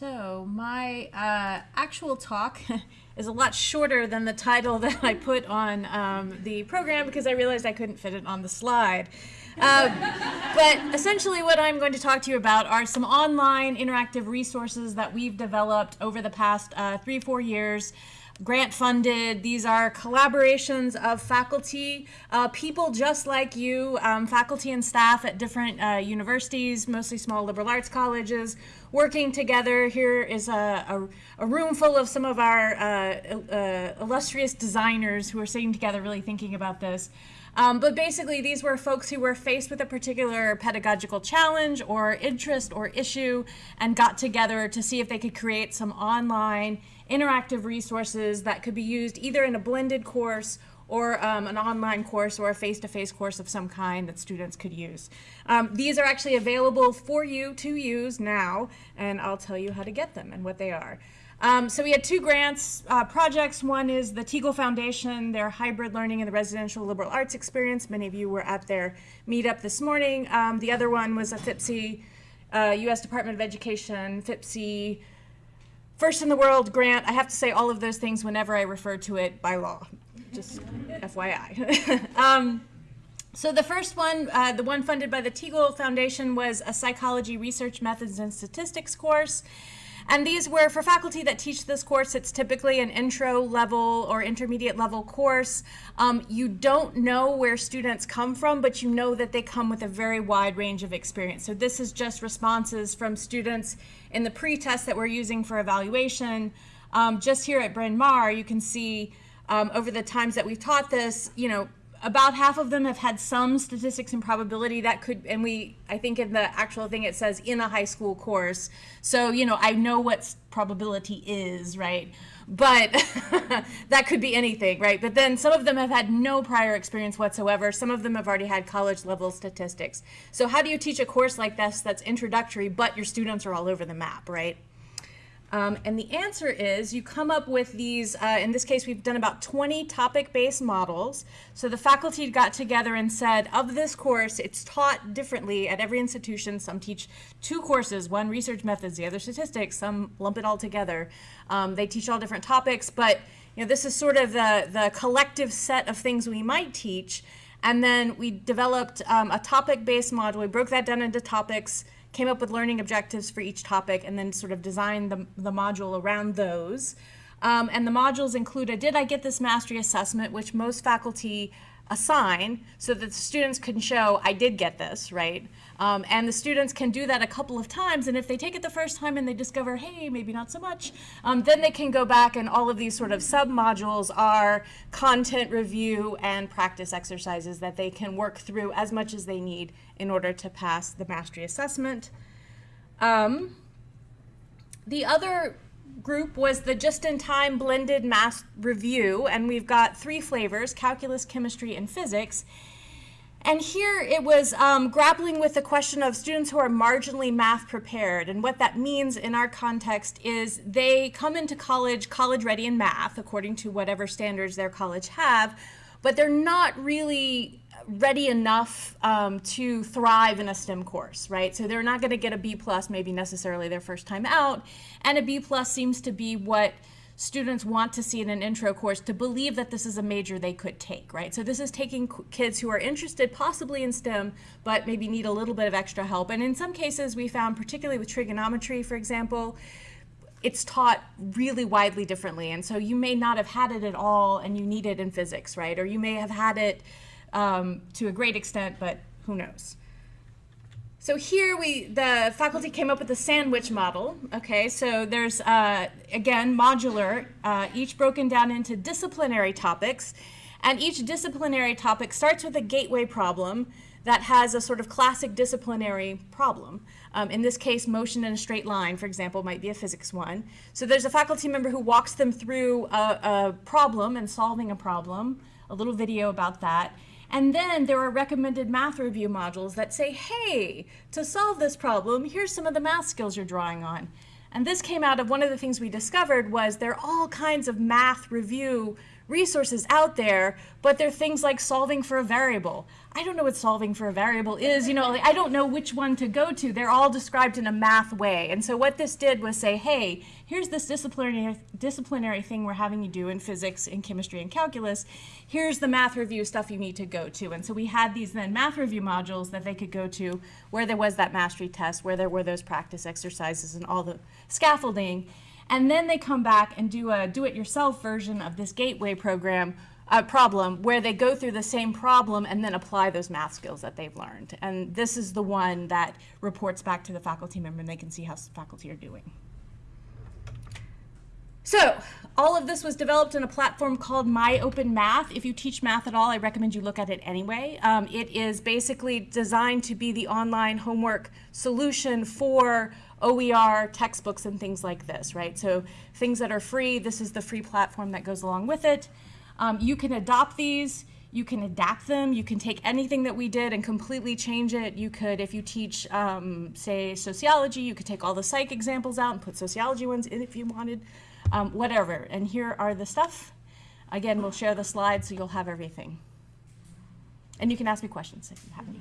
So my uh, actual talk is a lot shorter than the title that I put on um, the program because I realized I couldn't fit it on the slide. Uh, but essentially what I'm going to talk to you about are some online interactive resources that we've developed over the past uh, three, four years grant funded. These are collaborations of faculty, uh, people just like you, um, faculty and staff at different uh, universities, mostly small liberal arts colleges, working together. Here is a, a, a room full of some of our uh, uh illustrious designers who are sitting together really thinking about this. Um, but basically, these were folks who were faced with a particular pedagogical challenge or interest or issue and got together to see if they could create some online interactive resources that could be used either in a blended course or um, an online course or a face-to-face -face course of some kind that students could use. Um, these are actually available for you to use now, and I'll tell you how to get them and what they are. Um, so we had two grants uh, projects. One is the Teagle Foundation, their hybrid learning in the residential liberal arts experience. Many of you were at their meetup this morning. Um, the other one was a FIPSE, uh, U.S. Department of Education, FIPSE First in the world grant, I have to say all of those things whenever I refer to it by law, just FYI. um, so the first one, uh, the one funded by the Teagle Foundation was a psychology research methods and statistics course. And these were for faculty that teach this course, it's typically an intro level or intermediate level course. Um, you don't know where students come from, but you know that they come with a very wide range of experience. So this is just responses from students in the pre-test that we're using for evaluation. Um, just here at Bryn Mawr, you can see um, over the times that we've taught this, you know, about half of them have had some statistics and probability that could and we i think in the actual thing it says in a high school course. So you know i know what probability is right? But that could be anything right? But then some of them have had no prior experience whatsoever. Some of them have already had college level statistics. So how do you teach a course like this that's introductory but your students are all over the map right um, and the answer is you come up with these, uh, in this case, we've done about 20 topic-based models. So the faculty got together and said, of this course, it's taught differently at every institution. Some teach two courses, one research methods, the other statistics, some lump it all together. Um, they teach all different topics, but you know, this is sort of the, the collective set of things we might teach. And then we developed um, a topic-based model. We broke that down into topics, came up with learning objectives for each topic, and then sort of designed the, the module around those. Um, and the modules include a Did I Get This Mastery Assessment, which most faculty assign so that the students can show I did get this, right? Um, and the students can do that a couple of times, and if they take it the first time and they discover, hey, maybe not so much, um, then they can go back and all of these sort of sub-modules are content review and practice exercises that they can work through as much as they need in order to pass the mastery assessment. Um, the other group was the just-in-time blended math review, and we've got three flavors, calculus, chemistry, and physics. And here it was um, grappling with the question of students who are marginally math prepared. And what that means in our context is they come into college college ready in math, according to whatever standards their college have, but they're not really ready enough um, to thrive in a STEM course, right? So they're not going to get a B plus maybe necessarily their first time out, and a B plus seems to be what students want to see in an intro course to believe that this is a major they could take, right? So this is taking kids who are interested possibly in STEM, but maybe need a little bit of extra help. And in some cases we found, particularly with trigonometry, for example, it's taught really widely differently. And so you may not have had it at all and you need it in physics, right? Or you may have had it um, to a great extent, but who knows. So here we, the faculty came up with the sandwich model. Okay, so there's, uh, again, modular, uh, each broken down into disciplinary topics. And each disciplinary topic starts with a gateway problem that has a sort of classic disciplinary problem. Um, in this case, motion in a straight line, for example, might be a physics one. So there's a faculty member who walks them through a, a problem and solving a problem, a little video about that. And then there are recommended math review modules that say, hey, to solve this problem, here's some of the math skills you're drawing on. And this came out of one of the things we discovered was there are all kinds of math review resources out there, but they're things like solving for a variable. I don't know what solving for a variable is, you know, like, I don't know which one to go to. They're all described in a math way. And so what this did was say, hey, here's this disciplinary, disciplinary thing we're having you do in physics, in chemistry, and calculus. Here's the math review stuff you need to go to. And so we had these then math review modules that they could go to where there was that mastery test, where there were those practice exercises and all the scaffolding. And then they come back and do a do-it-yourself version of this gateway program uh, problem where they go through the same problem and then apply those math skills that they've learned. And this is the one that reports back to the faculty member and they can see how faculty are doing. So, all of this was developed in a platform called My Open Math. If you teach math at all, I recommend you look at it anyway. Um, it is basically designed to be the online homework solution for OER textbooks and things like this, right? So, things that are free, this is the free platform that goes along with it. Um, you can adopt these. You can adapt them. You can take anything that we did and completely change it. You could, if you teach, um, say, sociology, you could take all the psych examples out and put sociology ones in if you wanted, um, whatever. And here are the stuff. Again, we'll share the slides so you'll have everything. And you can ask me questions if you have any.